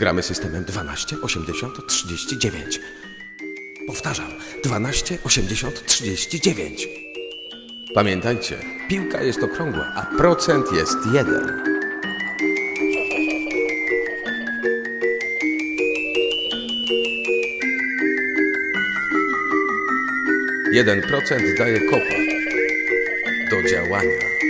Gramy systemem 12, 80, 39. Powtarzam, 12, 80, 39. Pamiętajcie, piłka jest okrągła, a procent jest jeden. Jeden procent daje kopa do działania.